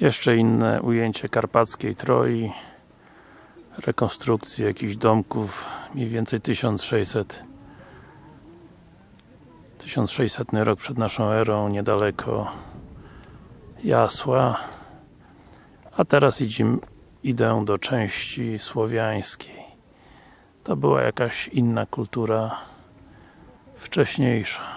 Jeszcze inne ujęcie karpackiej Troi rekonstrukcji jakichś domków mniej więcej 1600 1600 rok przed naszą erą niedaleko Jasła. A teraz idziemy, idę do części słowiańskiej. To była jakaś inna kultura wcześniejsza.